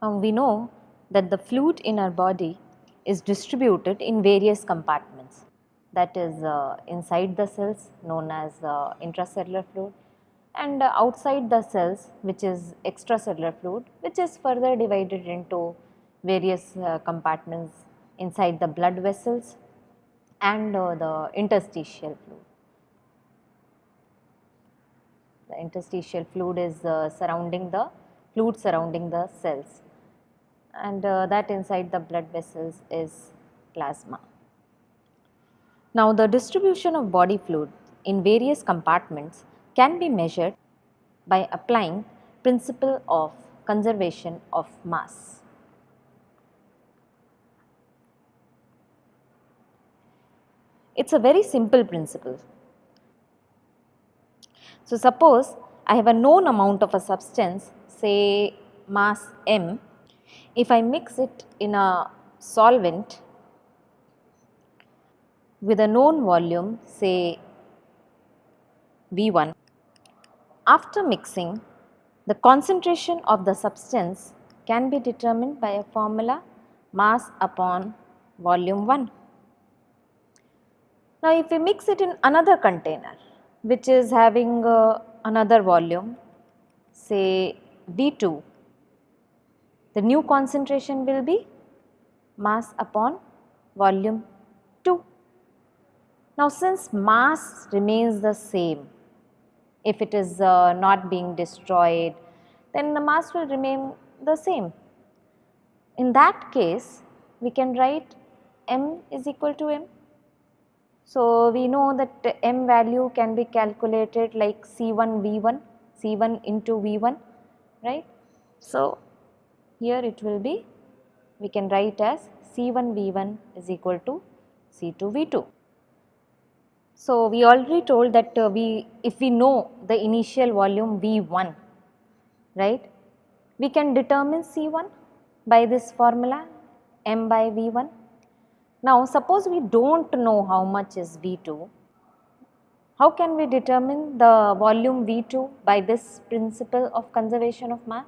Now we know that the fluid in our body is distributed in various compartments that is uh, inside the cells known as uh, intracellular fluid and uh, outside the cells which is extracellular fluid which is further divided into various uh, compartments inside the blood vessels and uh, the interstitial fluid. The interstitial fluid is uh, surrounding the fluid surrounding the cells and uh, that inside the blood vessels is plasma. Now the distribution of body fluid in various compartments can be measured by applying principle of conservation of mass. It is a very simple principle. So, suppose I have a known amount of a substance say mass m, if I mix it in a solvent with a known volume say V1, after mixing the concentration of the substance can be determined by a formula mass upon volume 1. Now, if we mix it in another container which is having uh, another volume say V2, the new concentration will be mass upon volume 2. Now, since mass remains the same, if it is uh, not being destroyed, then the mass will remain the same. In that case, we can write m is equal to m so, we know that m value can be calculated like C1 V1, C1 into V1, right. So, here it will be, we can write as C1 V1 is equal to C2 V2. So, we already told that uh, we, if we know the initial volume V1, right, we can determine C1 by this formula m by V1 now, suppose we do not know how much is V2, how can we determine the volume V2 by this principle of conservation of mass?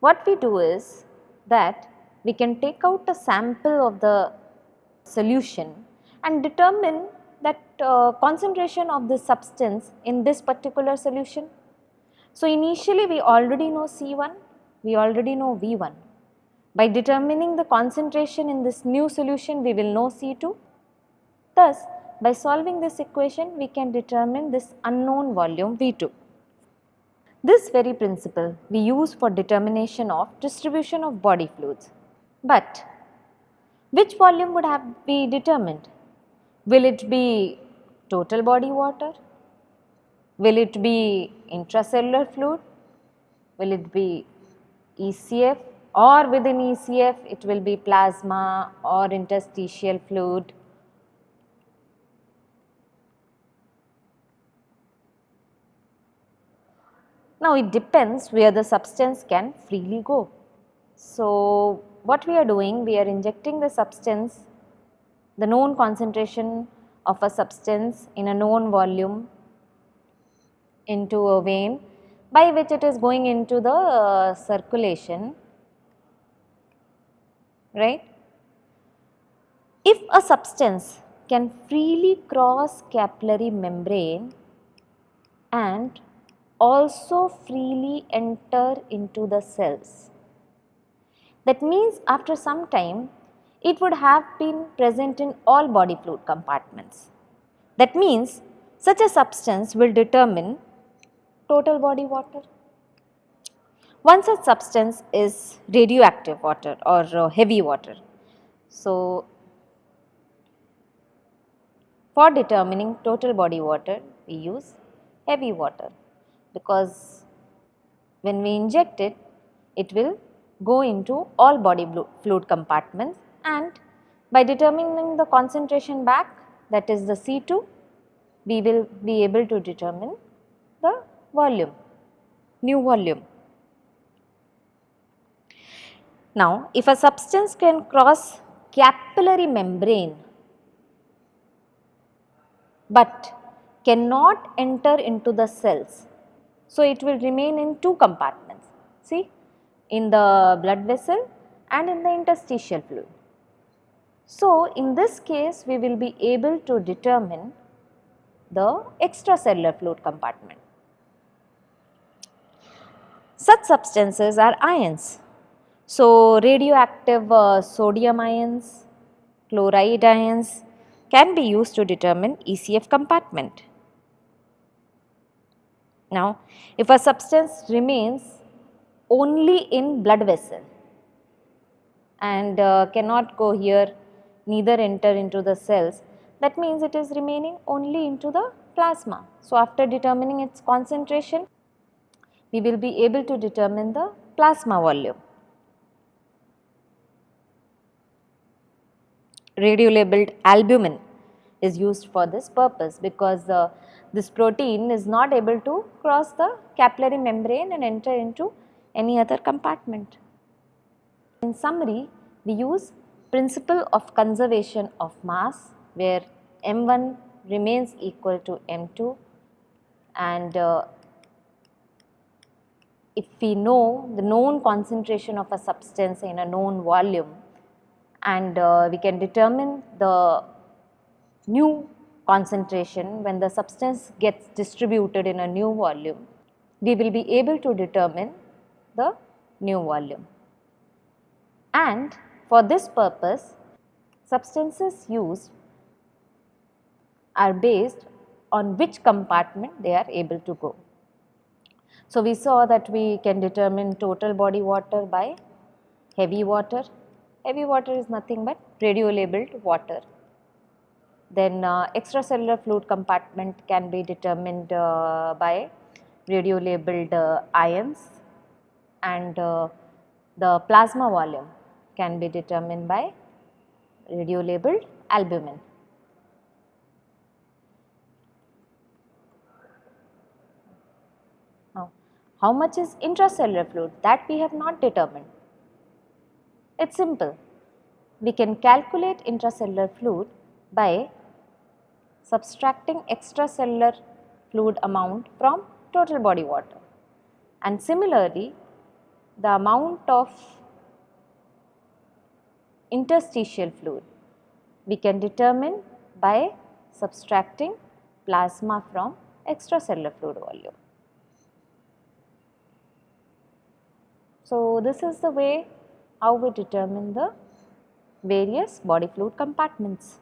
What we do is that we can take out a sample of the solution and determine that uh, concentration of the substance in this particular solution. So, initially we already know C1, we already know V1 by determining the concentration in this new solution we will know C2. Thus, by solving this equation we can determine this unknown volume V2. This very principle we use for determination of distribution of body fluids. But which volume would have be determined? Will it be total body water? Will it be intracellular fluid? Will it be ECF or within ECF it will be plasma or interstitial fluid. Now it depends where the substance can freely go. So what we are doing we are injecting the substance the known concentration of a substance in a known volume into a vein by which it is going into the uh, circulation right. If a substance can freely cross capillary membrane and also freely enter into the cells. That means after some time it would have been present in all body fluid compartments. That means such a substance will determine total body water. One such substance is radioactive water or uh, heavy water. So, for determining total body water we use heavy water because when we inject it, it will go into all body fluid compartments and by determining the concentration back that is the C2, we will be able to determine the volume, new volume. Now, if a substance can cross capillary membrane but cannot enter into the cells, so it will remain in two compartments. See, in the blood vessel and in the interstitial fluid. So, in this case we will be able to determine the extracellular fluid compartment. Such substances are ions. So, radioactive uh, sodium ions, chloride ions can be used to determine ECF compartment. Now, if a substance remains only in blood vessel and uh, cannot go here neither enter into the cells that means it is remaining only into the plasma. So, after determining its concentration we will be able to determine the plasma volume. Radio labeled albumin is used for this purpose because uh, this protein is not able to cross the capillary membrane and enter into any other compartment. In summary, we use principle of conservation of mass where m1 remains equal to m2 and uh, if we know the known concentration of a substance in a known volume and uh, we can determine the new concentration when the substance gets distributed in a new volume, we will be able to determine the new volume. And for this purpose, substances used are based on which compartment they are able to go. So, we saw that we can determine total body water by heavy water. Heavy water is nothing but radio labeled water then uh, extracellular fluid compartment can be determined uh, by radio labeled uh, ions and uh, the plasma volume can be determined by radio labeled albumin. Now, how much is intracellular fluid that we have not determined? It is simple. We can calculate intracellular fluid by subtracting extracellular fluid amount from total body water. And similarly, the amount of interstitial fluid we can determine by subtracting plasma from extracellular fluid volume. So, this is the way how we determine the various body fluid compartments.